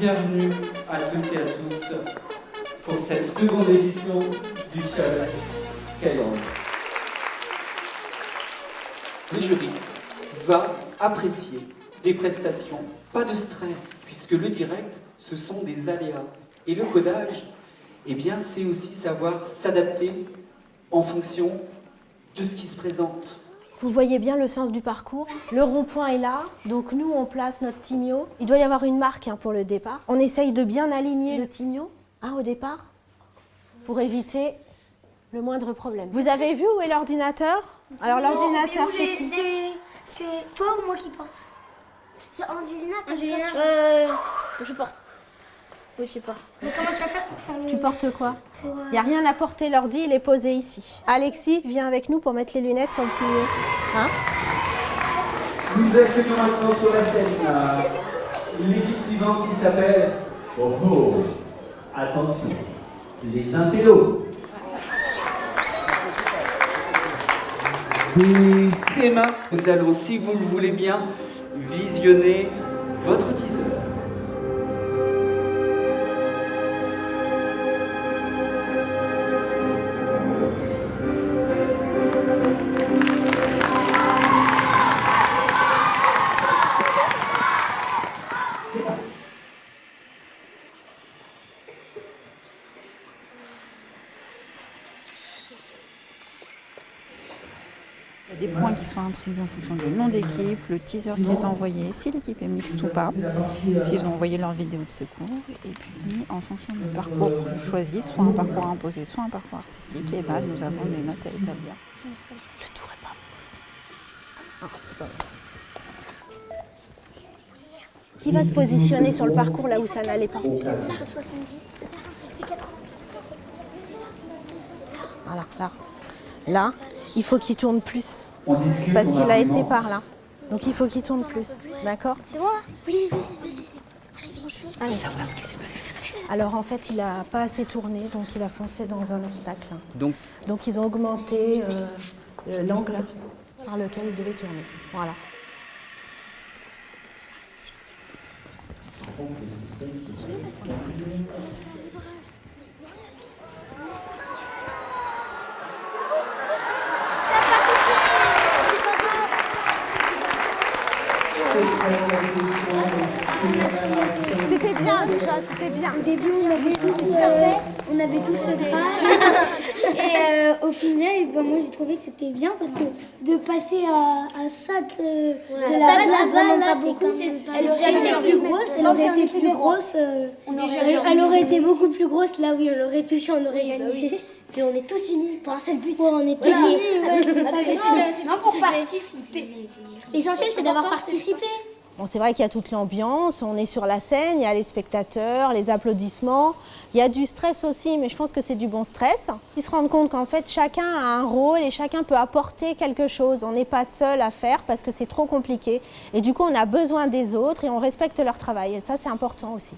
Bienvenue à toutes et à tous pour cette seconde édition du Chalet Skyland. Le jury va apprécier des prestations, pas de stress, puisque le direct, ce sont des aléas. Et le codage, eh bien, c'est aussi savoir s'adapter en fonction de ce qui se présente. Vous voyez bien le sens du parcours. Le rond-point est là, donc nous on place notre timio. Il doit y avoir une marque hein, pour le départ. On essaye de bien aligner le timio hein, au départ pour éviter le moindre problème. Vous avez vu où est l'ordinateur? Alors l'ordinateur c'est qui? C'est toi ou moi qui porte? C'est Angelina, toi, Angelina. tu- Euh, je porte. Oui, je porte. Mais comment tu vas faire pour faire le... Tu portes quoi euh, Il n'y a rien à porter, l'ordi il est posé ici. Alexis, viens avec nous pour mettre les lunettes sur le timio. Hein Nous accueillons maintenant sur la scène euh, l'équipe suivante qui s'appelle Oh oh Attention, les intellos. Et ses mains, nous allons, si vous le voulez bien, visionner votre teaser. Il y a des points qui sont attribués en fonction du nom d'équipe, le teaser qui est envoyé, si l'équipe est mixte ou pas, s'ils ont envoyé leur vidéo de secours, et puis en fonction du parcours choisi, soit un parcours imposé, soit un parcours artistique, et bah, nous avons des notes à établir. Le tour est pas bon. Qui va se positionner sur le parcours là où ça n'allait pas? 70. Voilà, là. Là, il faut qu'il tourne plus. On discute. Parce qu'il a été par là. Donc il faut qu'il tourne plus. D'accord C'est moi Oui, oui, vas-y. Allez. Alors en fait, il n'a pas assez tourné, donc il a foncé dans un obstacle. Donc, Donc ils ont augmenté euh, euh, l'angle par lequel il devait tourner. Voilà. C'était bien déjà, c'était bien. Au début, on avait tous, euh, on avait tous le train. Et euh, au final, ben, moi j'ai trouvé que c'était bien parce que de passer à, à ça de, de ça, la là, base, vraiment pas c'est beaucoup. même pas Elle aurait été plus grosse, elle aurait été plus grosse. euh, elle, aurait été beaucoup plus grosse là, oui, on l'aurait touché, on aurait gagné. Et on est tous unis pour un seul but. Ouais, on était unis, ouais, c'est pas non pour participer. L'essentiel, c'est d'avoir participé. C'est vrai qu'il y a toute l'ambiance, on est sur la scène, il y a les spectateurs, les applaudissements. Il y a du stress aussi, mais je pense que c'est du bon stress. Ils se rendent compte qu'en fait, chacun a un rôle et chacun peut apporter quelque chose. On n'est pas seul à faire parce que c'est trop compliqué. Et du coup, on a besoin des autres et on respecte leur travail. Et ça, c'est important aussi.